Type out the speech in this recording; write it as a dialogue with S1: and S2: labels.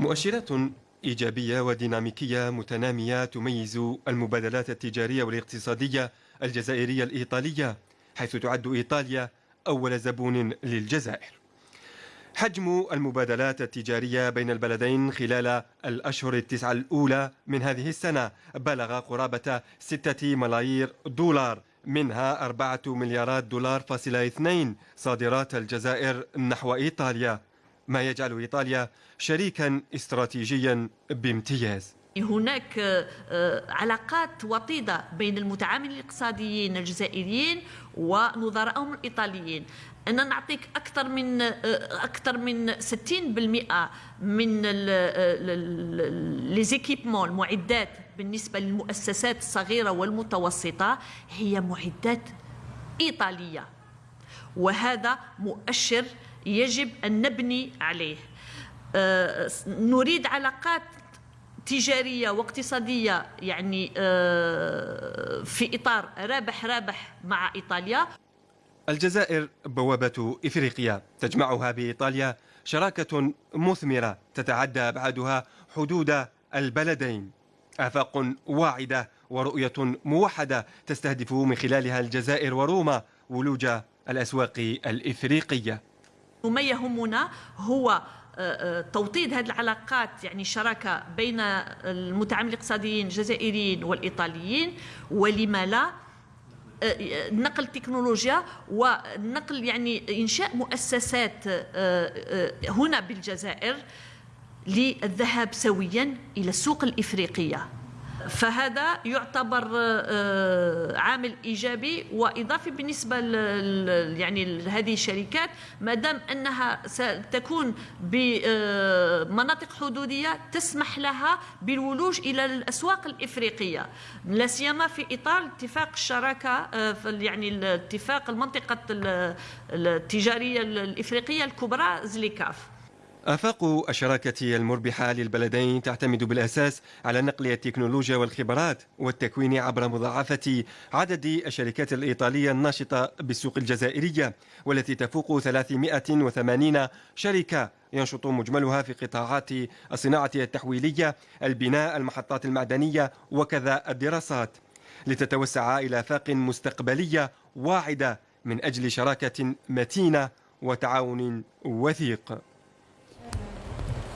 S1: مؤشرات إيجابية وديناميكية متنامية تميز المبادلات التجارية والاقتصادية الجزائرية الإيطالية حيث تعد إيطاليا أول زبون للجزائر. حجم المبادلات التجارية بين البلدين خلال الأشهر التسعة الأولى من هذه السنة بلغ قرابة ستة ملايير دولار منها أربعة مليارات دولار فاصل اثنين صادرات الجزائر نحو إيطاليا. ما يجعل إيطاليا شريكا استراتيجيا بامتياز.
S2: هناك آه، علاقات وطيدة بين المتعاملين الاقتصاديين الجزائريين ونظرائهم الإيطاليين. أنا نعطيك أكثر من آه، أكثر من 60% من ليزيكيبمون المعدات بالنسبة للمؤسسات الصغيرة والمتوسطة هي معدات إيطالية. وهذا مؤشر يجب أن نبني عليه. آه، نريد علاقات تجارية واقتصادية يعني آه، في إطار رابح رابح مع إيطاليا.
S1: الجزائر بوابة إفريقيا. تجمعها بإيطاليا شراكة مثمرة تتعدى أبعادها حدود البلدين. آفاق واعدة ورؤية موحدة تستهدف من خلالها الجزائر وروما ولوج الأسواق الإفريقية.
S2: وما يهمنا هو آه، آه، توطيد هذه العلاقات يعني شراكة بين المتعاملين الاقتصاديين الجزائريين والإيطاليين ولما لا آه، نقل تكنولوجيا ونقل يعني إنشاء مؤسسات هنا بالجزائر للذهاب سويا إلى السوق الإفريقية. فهذا يعتبر آه، عامل إيجابي وإضافي بالنسبة يعني هذه الشركات ما دام أنها ستكون بمناطق حدودية تسمح لها بالولوج إلى الأسواق الإفريقية. لا سيما في إطار اتفاق الشراكة آه، يعني اتفاق المنطقة التجارية الإفريقية الكبرى زليكاف.
S1: آفاق الشراكة المربحة للبلدين تعتمد بالأساس على نقل التكنولوجيا والخبرات والتكوين عبر مضاعفة عدد الشركات الإيطالية الناشطة بالسوق الجزائرية والتي تفوق 380 شركة. ينشط مجملها في قطاعات الصناعة التحويلية البناء المحطات المعدنية وكذا الدراسات. لتتوسع إلى آفاق مستقبلية واعدة من أجل شراكة متينة وتعاون وثيق.